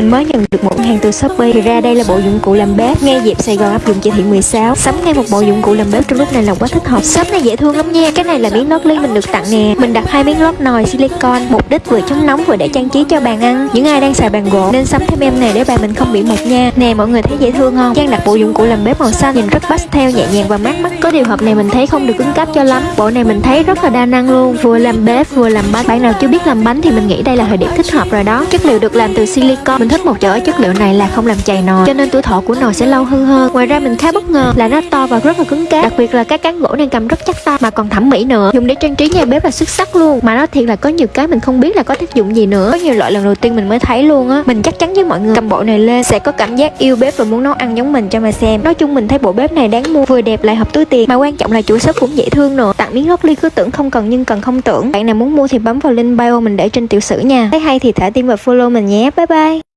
Mình mới nhận được một hàng từ Shopee. Thì ra đây là bộ dụng cụ làm bếp. Ngay dịp Sài Gòn áp dụng chỉ thị 16 Sắm ngay một bộ dụng cụ làm bếp trong lúc này là quá thích hợp. Shop này dễ thương lắm nha. Cái này là miếng lót ly mình được tặng nè. Mình đặt hai miếng lót nồi silicon Mục đích vừa chống nóng vừa để trang trí cho bàn ăn. Những ai đang xài bàn gỗ nên sắm thêm em này để bàn mình không bị mục nha. Nè, mọi người thấy dễ thương không? Trang đặt bộ dụng cụ làm bếp màu xanh nhìn rất pastel, nhẹ nhàng và mát mắt. Có điều hộp này mình thấy không được cứng cáp cho lắm. Bộ này mình thấy rất là đa năng luôn. Vừa làm bếp, vừa làm bánh. Bạn nào chưa biết làm bánh thì mình nghĩ đây là thời điểm thích hợp rồi đó. Chất liệu được làm từ silicon Mình thích một chỗ ở chất liệu này là không làm chày nồi, Cho nên tuổi thọ của nồi sẽ lâu hơn hơn. Ngoài ra mình khá bất ngờ là nó to và rất là cứng cáp, Đặc biệt là các cán gỗ này cầm rất chắc tay Mà còn thẩm mỹ nữa. Dùng để trang trí nhà bếp là xuất sắc luôn. Mà nó thiệt là có nhiều cái mình không biết là có tác dụng gì nữa. Có nhiều loại lần đầu tiên mình mới thấy luôn á. Mình chắc chắn với mọi người, cầm bộ này lên Sẽ có cảm giác yêu bếp và muốn nấu ăn giống mình cho mà xem. Nói chung mình thấy bộ bếp này đáng mua, Vừa đẹp lại hợp túi tiền. Mà quan trọng là chủ shop cũng dễ thương nữa. Tặng miếng lót ly cứ tưởng không cần nhưng cần không tưởng. Bạn nào muốn mua thì bấm vào link bio mình để trên tiểu sử nha. Thấy hay thì thả tim và follow mình nhé. Bye bye.